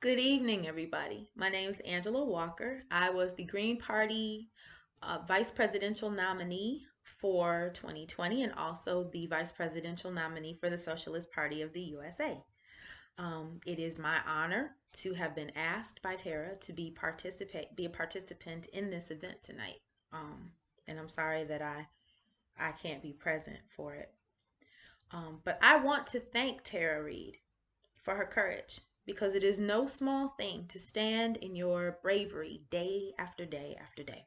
Good evening, everybody. My name is Angela Walker. I was the Green Party uh, Vice Presidential nominee for 2020 and also the Vice Presidential nominee for the Socialist Party of the USA. Um, it is my honor to have been asked by Tara to be participate be a participant in this event tonight. Um, and I'm sorry that I I can't be present for it. Um, but I want to thank Tara Reade for her courage because it is no small thing to stand in your bravery day after day after day.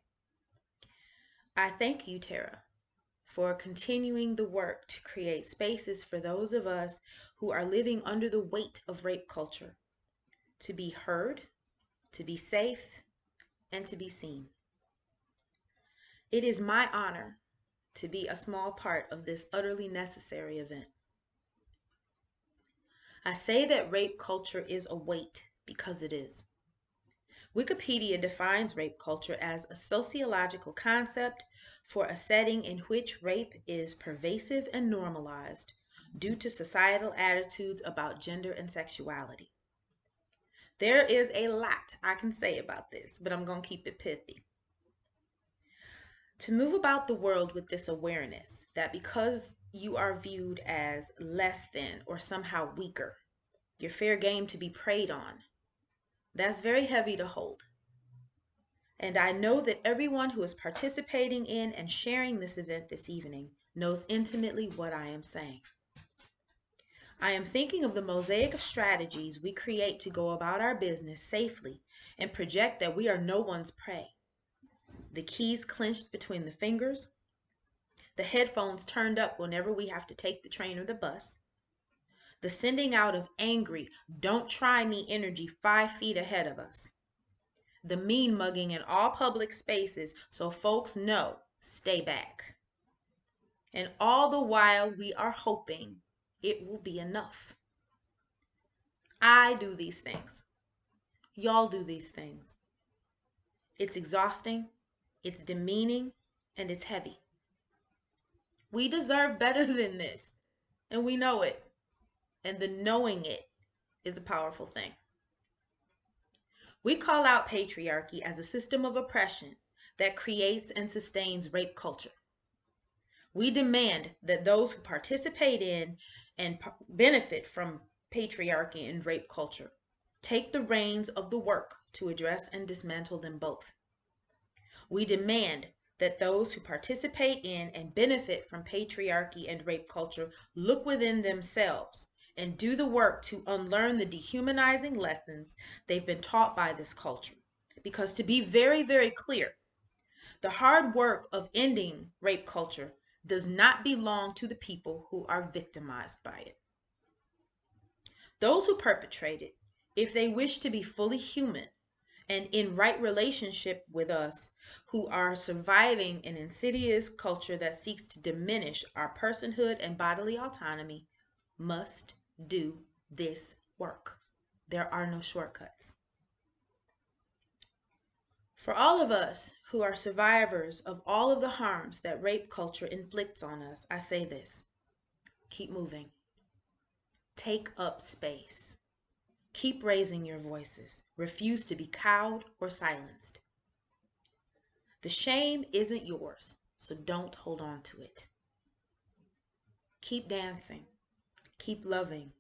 I thank you, Tara, for continuing the work to create spaces for those of us who are living under the weight of rape culture to be heard, to be safe, and to be seen. It is my honor to be a small part of this utterly necessary event. I say that rape culture is a weight because it is. Wikipedia defines rape culture as a sociological concept for a setting in which rape is pervasive and normalized due to societal attitudes about gender and sexuality. There is a lot I can say about this, but I'm going to keep it pithy. To move about the world with this awareness that because you are viewed as less than or somehow weaker. You're fair game to be preyed on. That's very heavy to hold. And I know that everyone who is participating in and sharing this event this evening knows intimately what I am saying. I am thinking of the mosaic of strategies we create to go about our business safely and project that we are no one's prey. The keys clenched between the fingers, the headphones turned up whenever we have to take the train or the bus, the sending out of angry, don't try me energy five feet ahead of us, the mean mugging in all public spaces so folks know stay back. And all the while we are hoping it will be enough. I do these things. Y'all do these things. It's exhausting, it's demeaning, and it's heavy. We deserve better than this, and we know it. And the knowing it is a powerful thing. We call out patriarchy as a system of oppression that creates and sustains rape culture. We demand that those who participate in and benefit from patriarchy and rape culture take the reins of the work to address and dismantle them both. We demand that those who participate in and benefit from patriarchy and rape culture look within themselves and do the work to unlearn the dehumanizing lessons they've been taught by this culture. Because to be very, very clear, the hard work of ending rape culture does not belong to the people who are victimized by it. Those who perpetrate it, if they wish to be fully human, and in right relationship with us who are surviving an insidious culture that seeks to diminish our personhood and bodily autonomy must do this work. There are no shortcuts. For all of us who are survivors of all of the harms that rape culture inflicts on us, I say this keep moving, take up space. Keep raising your voices. Refuse to be cowed or silenced. The shame isn't yours, so don't hold on to it. Keep dancing. Keep loving.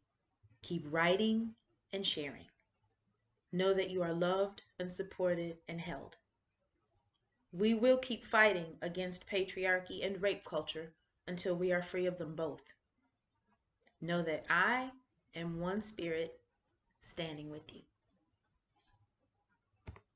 Keep writing and sharing. Know that you are loved and supported and held. We will keep fighting against patriarchy and rape culture until we are free of them both. Know that I am one spirit standing with you.